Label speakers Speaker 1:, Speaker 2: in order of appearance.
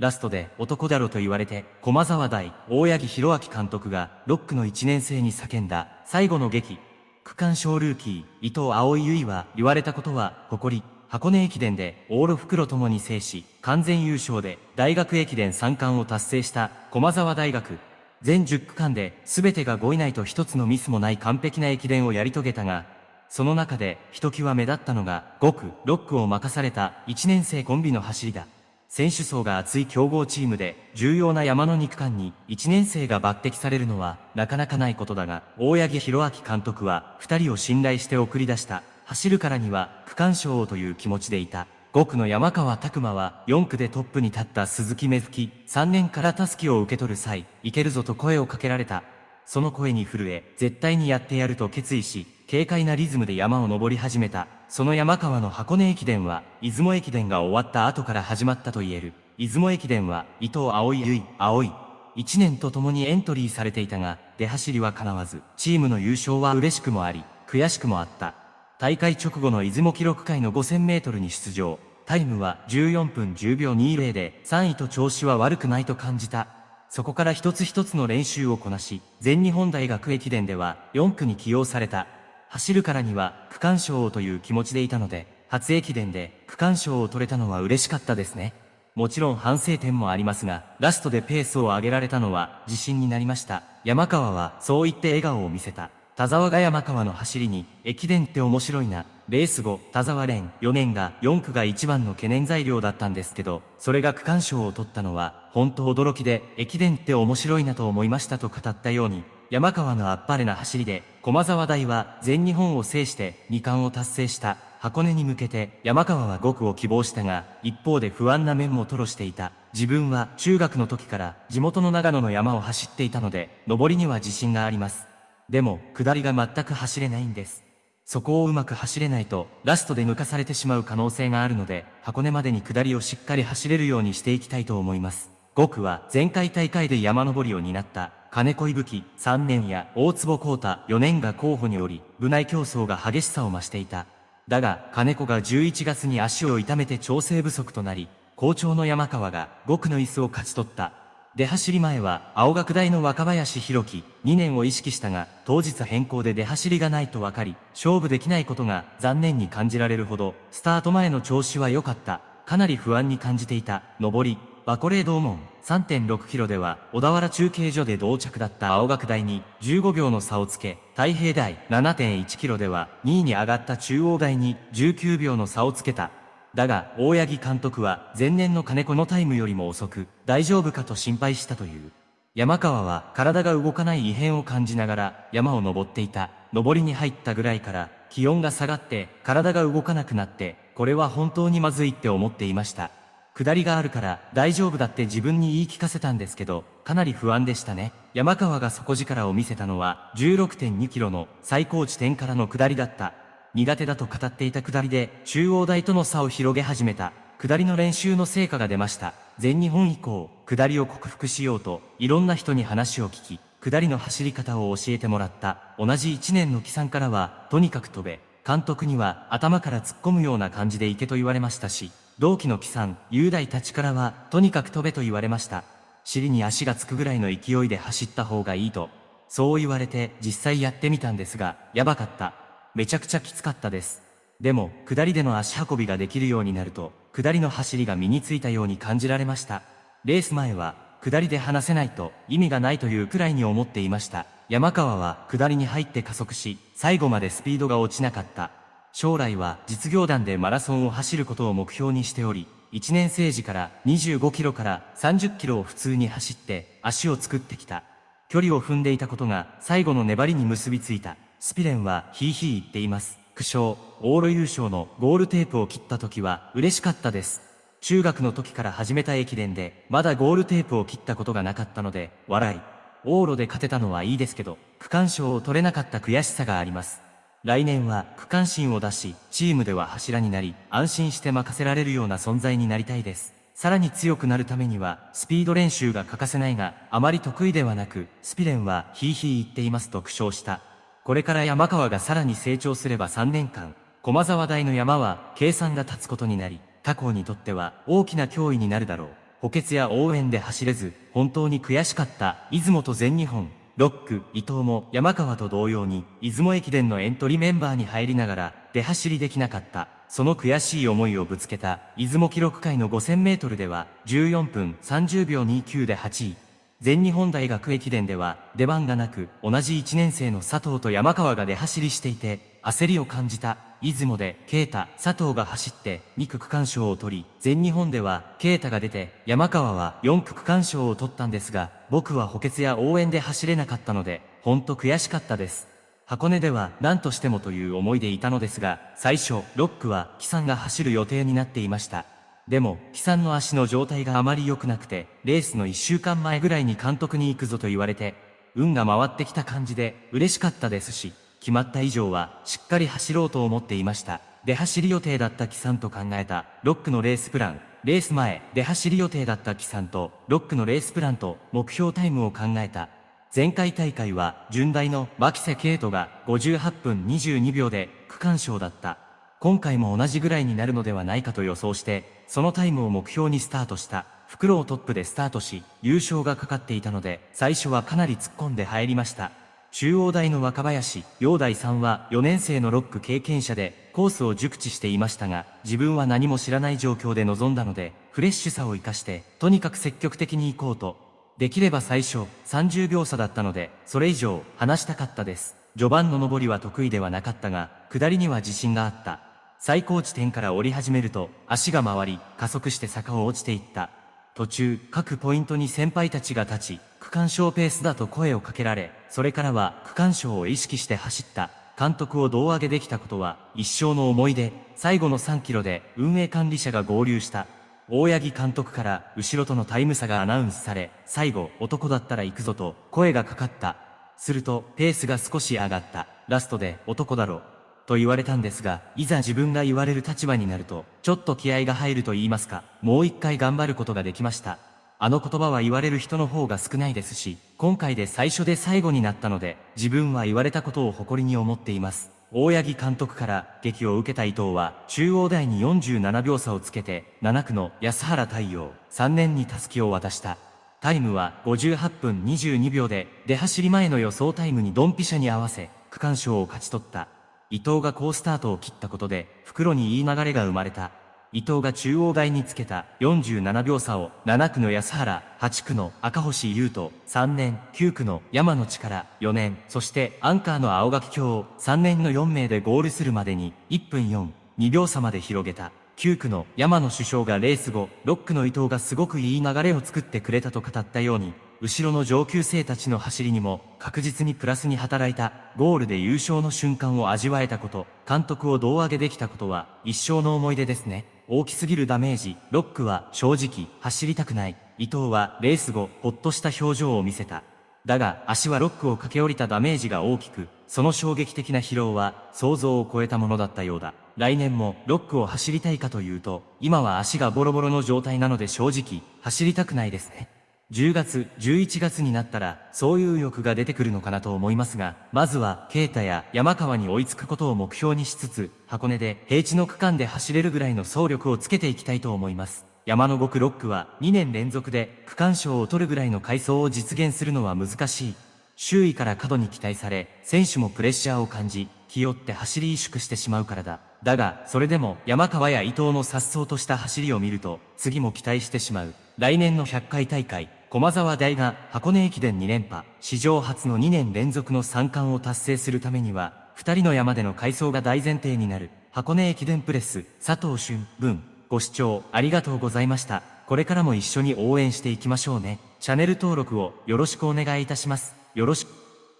Speaker 1: ラストで男だろと言われて、駒沢大、大八木弘明監督が6区の1年生に叫んだ最後の劇。区間賞ルーキー、伊藤葵結は言われたことは、誇り、箱根駅伝で往路袋ともに制し、完全優勝で大学駅伝3冠を達成した駒沢大学。全10区間で全てが5位内と一つのミスもない完璧な駅伝をやり遂げたが、その中でひときわ目立ったのが5区、6区を任された1年生コンビの走りだ。選手層が厚い強豪チームで重要な山の肉間に1年生が抜擢されるのはなかなかないことだが、大八木弘明監督は2人を信頼して送り出した。走るからには区間賞をという気持ちでいた。5区の山川拓馬は4区でトップに立った鈴木芽吹3年からタスキを受け取る際、いけるぞと声をかけられた。その声に震え、絶対にやってやると決意し、軽快なリズムで山を登り始めた。その山川の箱根駅伝は、出雲駅伝が終わった後から始まったと言える。出雲駅伝は、伊藤葵結衣、葵。1年と共にエントリーされていたが、出走りは叶わず、チームの優勝は嬉しくもあり、悔しくもあった。大会直後の出雲記録会の5000メートルに出場。タイムは14分10秒20で3位と調子は悪くないと感じた。そこから一つ一つの練習をこなし、全日本大学駅伝では4区に起用された。走るからには区間賞をという気持ちでいたので、初駅伝で区間賞を取れたのは嬉しかったですね。もちろん反省点もありますが、ラストでペースを上げられたのは自信になりました。山川はそう言って笑顔を見せた。田沢が山川の走りに、駅伝って面白いな。レース後、田沢連4年が4区が一番の懸念材料だったんですけど、それが区間賞を取ったのは、本当驚きで、駅伝って面白いなと思いましたと語ったように、山川のあっぱれな走りで、駒沢大は全日本を制して2冠を達成した箱根に向けて山川は5区を希望したが、一方で不安な面も吐露していた。自分は中学の時から地元の長野の山を走っていたので、上りには自信があります。でも、下りが全く走れないんです。そこをうまく走れないと、ラストで抜かされてしまう可能性があるので、箱根までに下りをしっかり走れるようにしていきたいと思います。5区は前回大会で山登りを担った金子伊吹3年や大坪幸太4年が候補により、部内競争が激しさを増していた。だが、金子が11月に足を痛めて調整不足となり、好調の山川が5区の椅子を勝ち取った。出走り前は青学大の若林弘樹2年を意識したが当日変更で出走りがないと分かり勝負できないことが残念に感じられるほどスタート前の調子は良かったかなり不安に感じていた上りバコレー道門3.6キロでは小田原中継所で同着だった青学大に15秒の差をつけ太平大7.1キロでは2位に上がった中央大に19秒の差をつけただが、大八木監督は前年の金子のタイムよりも遅く、大丈夫かと心配したという。山川は体が動かない異変を感じながら山を登っていた。登りに入ったぐらいから気温が下がって体が動かなくなって、これは本当にまずいって思っていました。下りがあるから大丈夫だって自分に言い聞かせたんですけど、かなり不安でしたね。山川が底力を見せたのは16.2キロの最高地点からの下りだった。苦手だと語っていた下りで中央大との差を広げ始めた。下りの練習の成果が出ました。全日本以降、下りを克服しようと、いろんな人に話を聞き、下りの走り方を教えてもらった。同じ1年の木さんからは、とにかく飛べ。監督には頭から突っ込むような感じで行けと言われましたし、同期の木さん、雄大たちからは、とにかく飛べと言われました。尻に足がつくぐらいの勢いで走った方がいいと。そう言われて実際やってみたんですが、やばかった。めちゃくちゃきつかったです。でも、下りでの足運びができるようになると、下りの走りが身についたように感じられました。レース前は、下りで離せないと意味がないというくらいに思っていました。山川は下りに入って加速し、最後までスピードが落ちなかった。将来は実業団でマラソンを走ることを目標にしており、1年生時から25キロから30キロを普通に走って足を作ってきた。距離を踏んでいたことが最後の粘りに結びついた。スピレンはヒーヒー言っています。苦笑、往路優勝のゴールテープを切った時は嬉しかったです。中学の時から始めた駅伝で、まだゴールテープを切ったことがなかったので、笑い。往路で勝てたのはいいですけど、区間賞を取れなかった悔しさがあります。来年は区間新を出し、チームでは柱になり、安心して任せられるような存在になりたいです。さらに強くなるためには、スピード練習が欠かせないが、あまり得意ではなく、スピレンはヒーヒー言っていますと苦笑した。これから山川がさらに成長すれば3年間、駒沢大の山は計算が立つことになり、他校にとっては大きな脅威になるだろう。補欠や応援で走れず、本当に悔しかった、出雲と全日本。ロック、伊藤も山川と同様に、出雲駅伝のエントリーメンバーに入りながら、出走りできなかった。その悔しい思いをぶつけた、出雲記録会の5000メートルでは、14分30秒29で8位。全日本大学駅伝では、出番がなく、同じ1年生の佐藤と山川が出走りしていて、焦りを感じた。出雲で、啓太、佐藤が走って、2区区間賞を取り、全日本では、啓太が出て、山川は4区区間賞を取ったんですが、僕は補欠や応援で走れなかったので、ほんと悔しかったです。箱根では何としてもという思いでいたのですが、最初、6区は、木さんが走る予定になっていました。でも、木さんの足の状態があまり良くなくて、レースの1週間前ぐらいに監督に行くぞと言われて、運が回ってきた感じで嬉しかったですし、決まった以上はしっかり走ろうと思っていました。出走り予定だった木さんと考えた6区のレースプラン。レース前、出走り予定だった木さんと6区のレースプランと目標タイムを考えた。前回大会は順大の牧瀬圭斗が58分22秒で区間賞だった。今回も同じぐらいになるのではないかと予想して、そのタイムを目標にスタートした。袋をトップでスタートし、優勝がかかっていたので、最初はかなり突っ込んで入りました。中央大の若林、陽大さんは4年生のロック経験者でコースを熟知していましたが、自分は何も知らない状況で臨んだので、フレッシュさを活かして、とにかく積極的に行こうと。できれば最初、30秒差だったので、それ以上、話したかったです。序盤の上りは得意ではなかったが、下りには自信があった。最高地点から降り始めると、足が回り、加速して坂を落ちていった。途中、各ポイントに先輩たちが立ち、間賞ペースだと声をかけられ、それからは区間賞を意識して走った。監督を胴上げできたことは一生の思い出。最後の3キロで運営管理者が合流した。大八木監督から後ろとのタイム差がアナウンスされ、最後男だったら行くぞと声がかかった。するとペースが少し上がった。ラストで男だろ。と言われたんですが、いざ自分が言われる立場になると、ちょっと気合が入ると言いますか、もう一回頑張ることができました。あの言葉は言われる人の方が少ないですし、今回で最初で最後になったので、自分は言われたことを誇りに思っています。大八木監督から激を受けた伊藤は、中央大に47秒差をつけて、7区の安原太陽、3年に襷を渡した。タイムは58分22秒で、出走り前の予想タイムにドンピシャに合わせ、区間賞を勝ち取った。伊藤が好スタートを切ったことで、袋にいい流れが生まれた。伊藤が中央大につけた47秒差を7区の安原、8区の赤星優斗、3年、9区の山野力、4年、そしてアンカーの青垣京を3年の4名でゴールするまでに1分4、2秒差まで広げた。9区の山野首相がレース後、6区の伊藤がすごくいい流れを作ってくれたと語ったように、後ろの上級生たちの走りにも確実にプラスに働いたゴールで優勝の瞬間を味わえたこと、監督を胴上げできたことは一生の思い出ですね。大きすぎるダメージ、ロックは正直走りたくない。伊藤はレース後、ほっとした表情を見せた。だが足はロックを駆け下りたダメージが大きく、その衝撃的な疲労は想像を超えたものだったようだ。来年もロックを走りたいかというと、今は足がボロボロの状態なので正直走りたくないですね。10月、11月になったら、そういう欲が出てくるのかなと思いますが、まずは、ケイタや山川に追いつくことを目標にしつつ、箱根で平地の区間で走れるぐらいの走力をつけていきたいと思います。山の5区6区は2年連続で区間賞を取るぐらいの回走を実現するのは難しい。周囲から過度に期待され、選手もプレッシャーを感じ、気負って走り萎縮してしまうからだ。だが、それでも山川や伊藤の颯爽とした走りを見ると、次も期待してしまう。来年の100回大会、駒沢大が箱根駅伝2連覇、史上初の2年連続の3冠を達成するためには、2人の山での改装が大前提になる。箱根駅伝プレス、佐藤俊、文、ご視聴ありがとうございました。これからも一緒に応援していきましょうね。チャンネル登録をよろしくお願いいたします。よろしく。